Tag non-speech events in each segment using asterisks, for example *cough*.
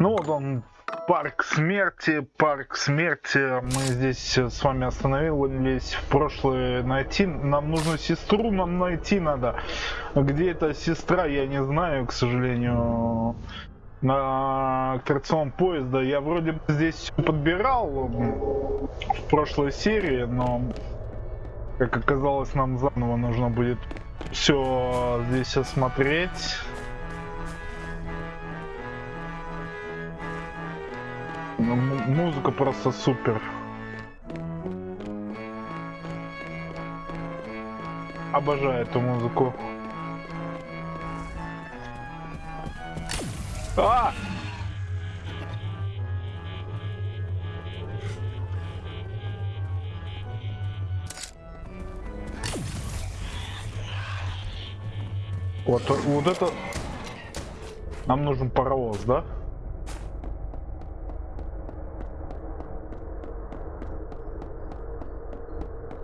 Ну вот он, парк смерти, парк смерти. Мы здесь с вами остановились в прошлое найти. Нам нужно сестру, нам найти надо. Где эта сестра, я не знаю, к сожалению. На аттракцион поезда я вроде бы здесь подбирал в прошлой серии, но как оказалось нам заново нужно будет все здесь осмотреть. Ну, музыка просто супер. Обожаю эту музыку. А! Вот, вот это... Нам нужен паровоз, да?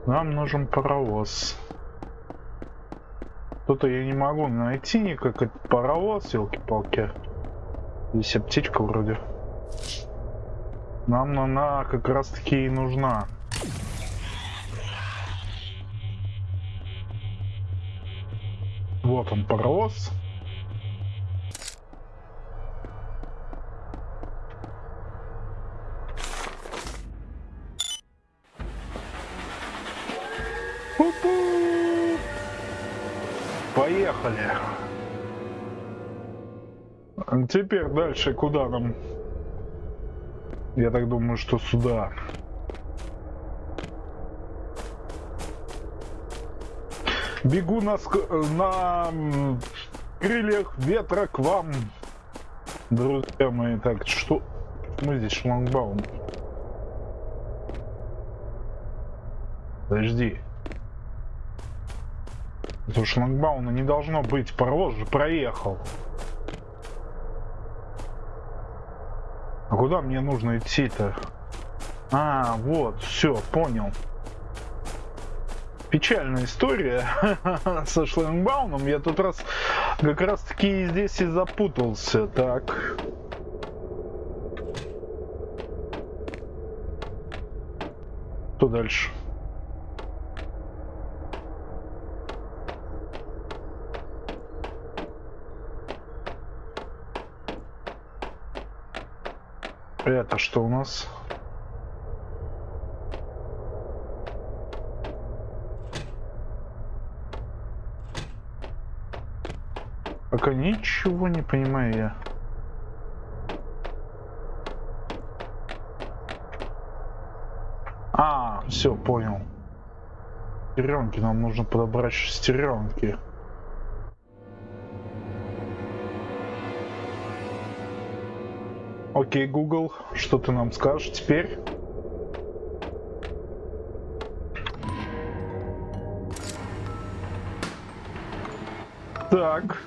Нам нужен паровоз. Что-то я не могу найти никак этот паровоз, елки-палки. Здесь аптечка вроде. Нам она как раз таки и нужна. Вот он паровоз. Поехали. Теперь дальше куда нам? Я так думаю, что сюда. Бегу на, на крыльях ветра к вам. Друзья мои, так, что? Мы здесь шлагбаум. Подожди. Это шлагбауна не должно быть. Паровоз же проехал. А куда мне нужно идти-то? А, вот, все, понял. Печальная история *laughs* со шлагбауном. Я тут раз как раз таки здесь и запутался. Так. Что дальше? Это что у нас? Пока ничего не понимаю я. А, все, понял. Шестеренки, нам нужно подобрать шестеренки. Окей, Google, что ты нам скажешь теперь? Так.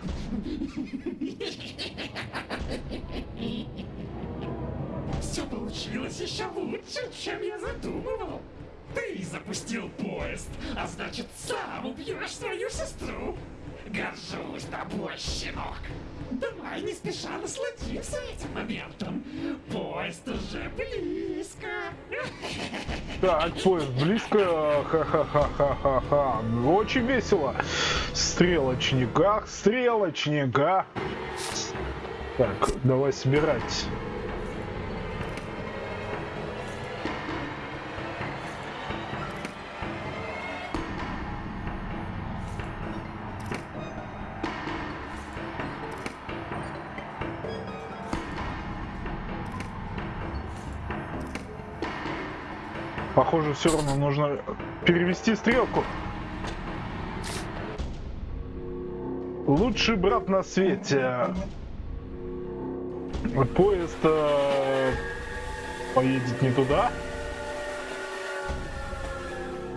Все получилось еще лучше, чем я задумывал. Ты запустил поезд, а значит сам убьешь свою сестру. Горжусь тобой, щенок. Давай не спеша насладимся этим моментом. Поезд уже близко. Так, поезд близко. Ха-ха-ха-ха-ха-ха. Очень весело. Стрелочника, стрелочника. Так, давай собирать. Похоже, все равно нужно перевести стрелку. Лучший брат на свете. Поезд э, поедет не туда.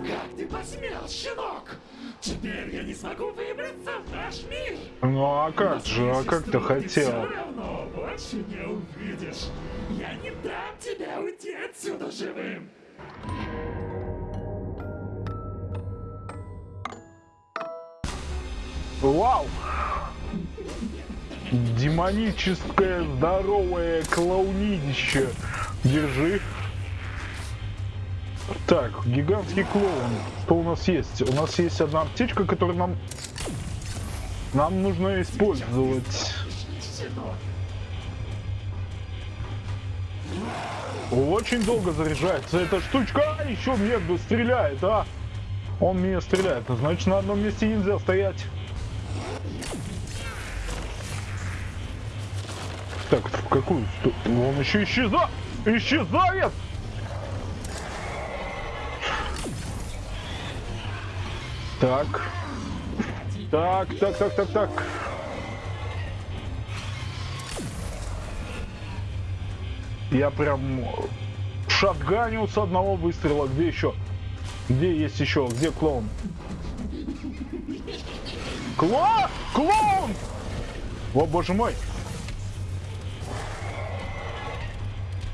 Как ты посмел, щенок? Теперь я не смогу выбраться в наш мир. Ну а как Но же, а как ты хотел? все равно больше не увидишь. Я не дам тебе уйти отсюда живым. Вау! демоническое здоровое клоунидище. Держи. Так, гигантский клоун. Что у нас есть? У нас есть одна аптечка, которую нам... Нам нужно использовать. Очень долго заряжается эта штучка. А, еще мне стреляет, а? Он меня стреляет. Значит, на одном месте нельзя стоять. Так, в какую? Он еще исчезает! Исчезает! Так. Так, так, так, так, так. Я прям шатганил с одного выстрела. Где еще? Где есть еще? Где клоун? Кло... Клоун! О, боже мой!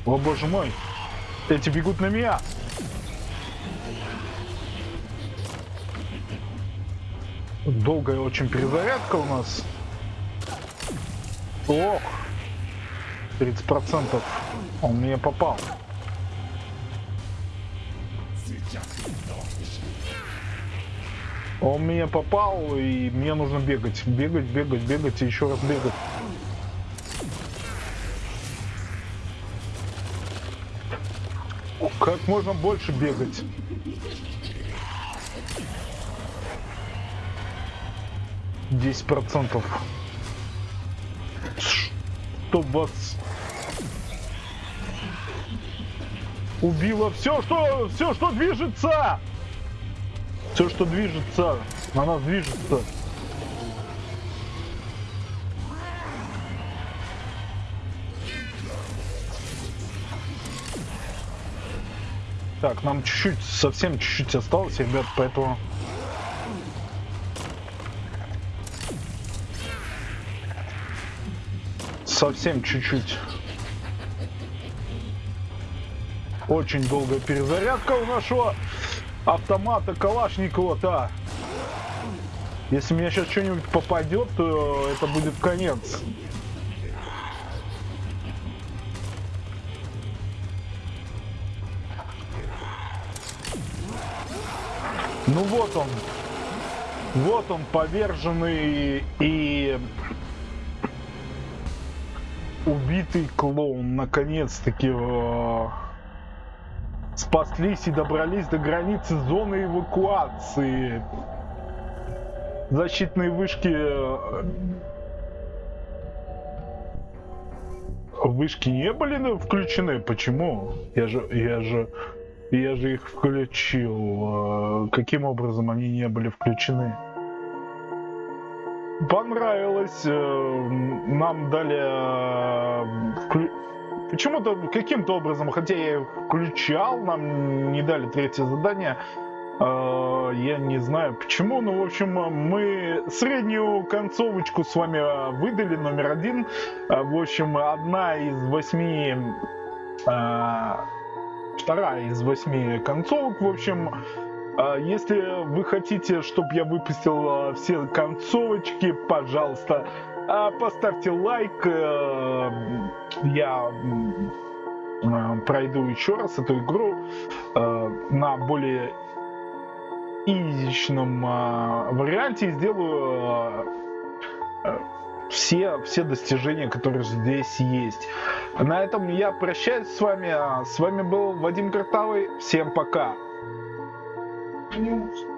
О, боже мой! Эти бегут на меня! Долгая очень перезарядка у нас. Ох! 30% он мне попал. Он мне попал, и мне нужно бегать. Бегать, бегать, бегать и еще раз бегать. Как можно больше бегать? Десять процентов. Чтоб вас убило все, что все, что движется. Все, что движется, на нас движется. Так, нам чуть-чуть, совсем чуть-чуть осталось, ребят, поэтому... Совсем чуть-чуть. Очень долгая перезарядка у нашего автомата Калашникова-то. Если меня сейчас что-нибудь попадет, то это будет конец. Ну вот он. Вот он, поверженный и убитый клоун. Наконец-таки э, спаслись и добрались до границы зоны эвакуации. Защитные вышки... Э, вышки не были включены? Почему? Я же... Я же... Я же их включил. Э, каким образом они не были включены? Понравилось. Э, нам дали... Э, почему-то, каким-то образом, хотя я включал, нам не дали третье задание. Я не знаю почему, но в общем мы среднюю концовочку с вами выдали, номер один. В общем, одна из восьми вторая из восьми концовок. В общем, если вы хотите, чтобы я выпустил все концовочки, пожалуйста, поставьте лайк. Э, я пройду еще раз эту игру э, на более изичном варианте и сделаю э, все, все достижения, которые здесь есть. На этом я прощаюсь с вами. С вами был Вадим Картавый. Всем пока. News.